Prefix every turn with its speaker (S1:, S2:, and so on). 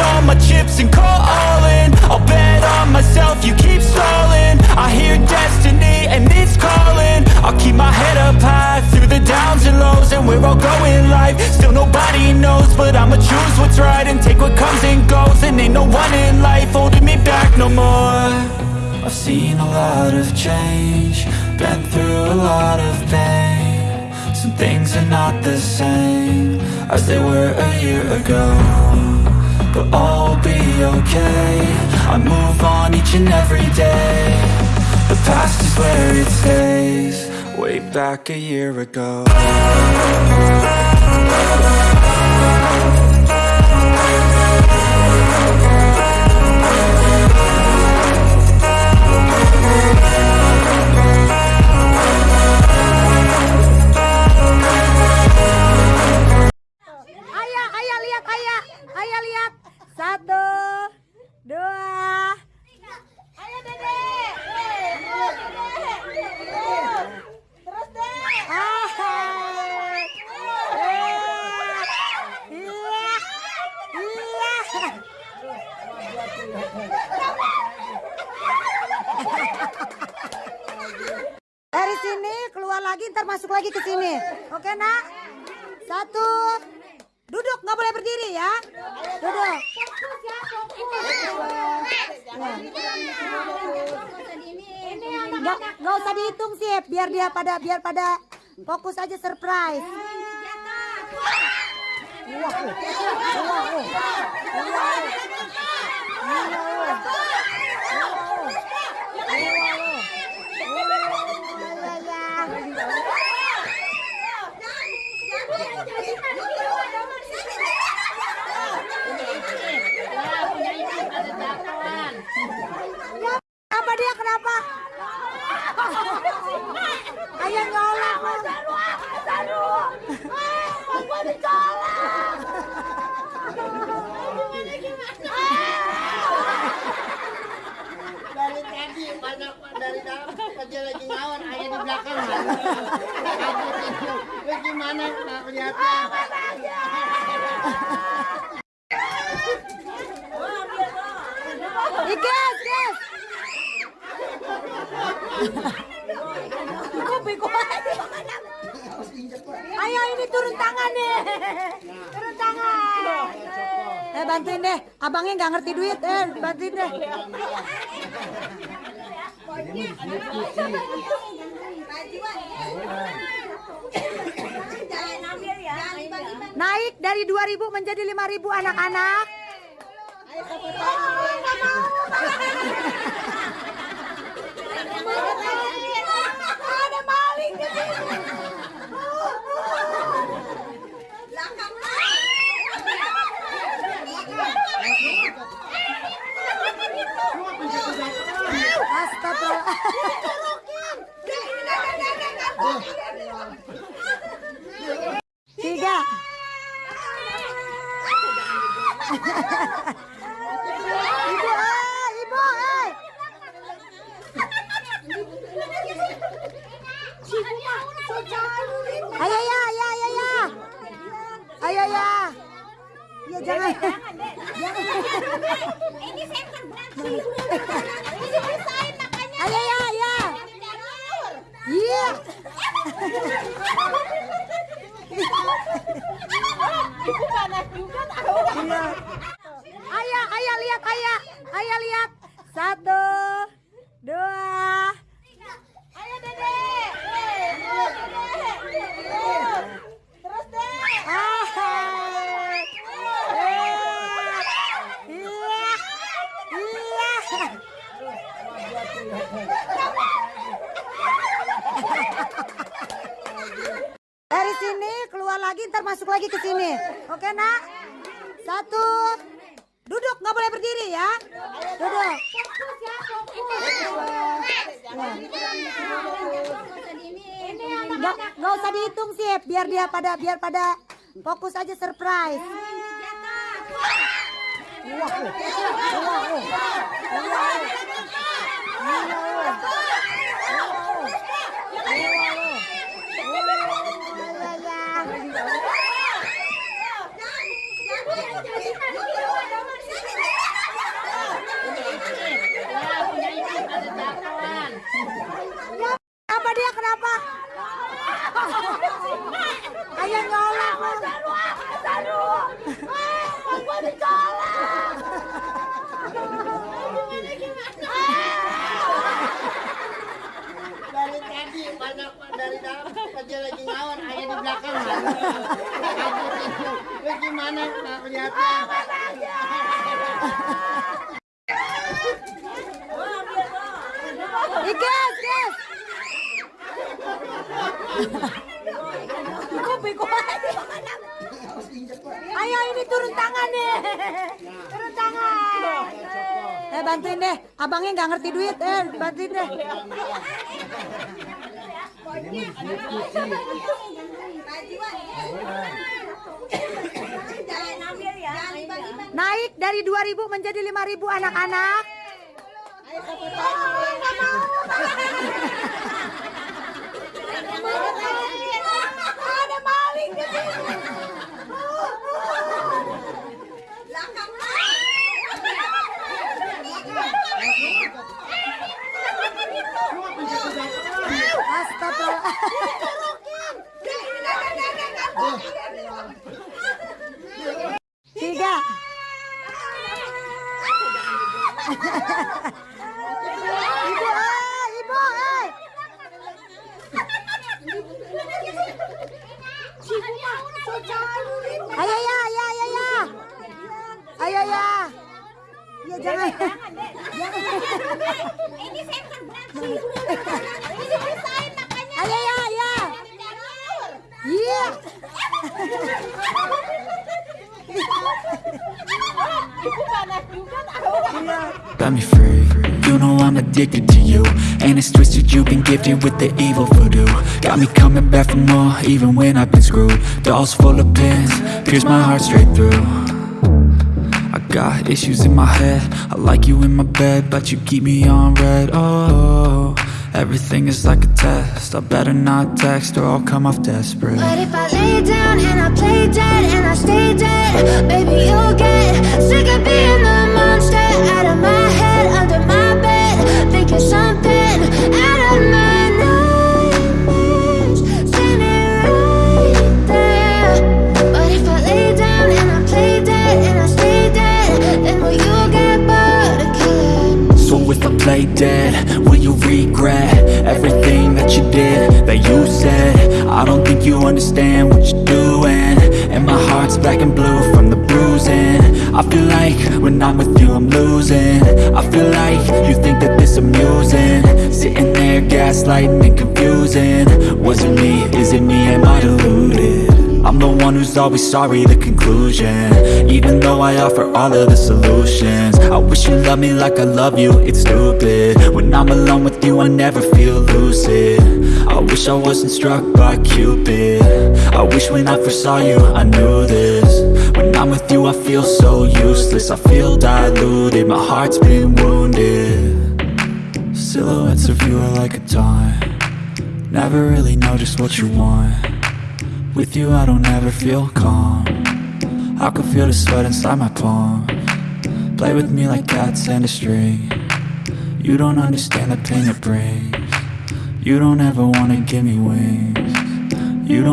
S1: all my chips and call all in I'll bet on myself, you keep stalling I hear destiny and it's calling I'll keep my head up high through the downs and lows And we're all going life, still nobody knows But I'ma choose what's right and take what comes and goes And ain't no one in life holding me back no more I've seen a lot of change, been through a lot of pain some things are not the same as they were a year ago but all will be okay I move on each and every day The past is where it stays Way back a year ago
S2: Satu. Duduk, nggak boleh berdiri ya. Duduk. Nggak, usah dihitung sih, biar dia pada biar pada fokus aja surprise. Wow. Wow.
S3: dari dalam aja lagi ngawon ayah di belakang lu gimana nggak kelihatan
S2: Ayo ini turun tangan Turun tangan. Eh bantuin deh, abangnya nggak ngerti duit, eh bantuin deh. Naik dari 2000 menjadi 5000 anak-anak.
S4: Ada maling
S2: keluar lagi ntar masuk lagi ke sini oke nak satu duduk nggak boleh berdiri ya duduk nggak nggak usah dihitung sih biar dia pada biar pada fokus aja surprise Wah, wah, wah, wah, wah, wah.
S3: mana nggak kelihatan
S2: Ikas, Iku Aku Ayo ini turun tangan deh. Turun tangan. Eh bantuin deh. Abangnya nggak ngerti duit. Eh bantuin deh. Ini dari 2000 menjadi 5000 anak-anak
S4: ada maling sini.
S2: Ibu ơi, Ibu ơi. Ayaya, ayaya, ayaya. Ayaya. Ya jangan.
S4: Ini saya kan
S1: Got me free You know I'm addicted to you And it's twisted, you've been gifted with the evil voodoo Got me coming back for more, even when I've been screwed Dolls full of pins, pierce my heart straight through I got issues in my head I like you in my bed, but you keep me on red. Oh, everything is like a test I better not text or I'll come off desperate But
S4: if I lay down and I play dead and I stay dead Baby, you'll get
S1: lay dead Will you regret everything that you did, that you said I don't think you understand what you're doing And my heart's black and blue from the bruising I feel like when I'm with you I'm losing I feel like you think that this amusing Sitting there gaslighting and confusing Was it me, is it me, am I deluded? I'm the one who's always sorry, the conclusion Even though I offer all of the solutions I wish you loved me like I love you, it's stupid When I'm alone with you, I never feel lucid I wish I wasn't struck by Cupid I wish when I first saw you, I knew this When I'm with you, I feel so useless I feel diluted, my heart's been wounded Silhouettes of you are like a taunt Never really know just what you want with you I don't ever feel calm I can feel the sweat inside my palm Play with me like cats and a string You don't understand the pain it brings You don't ever wanna give me wings You don't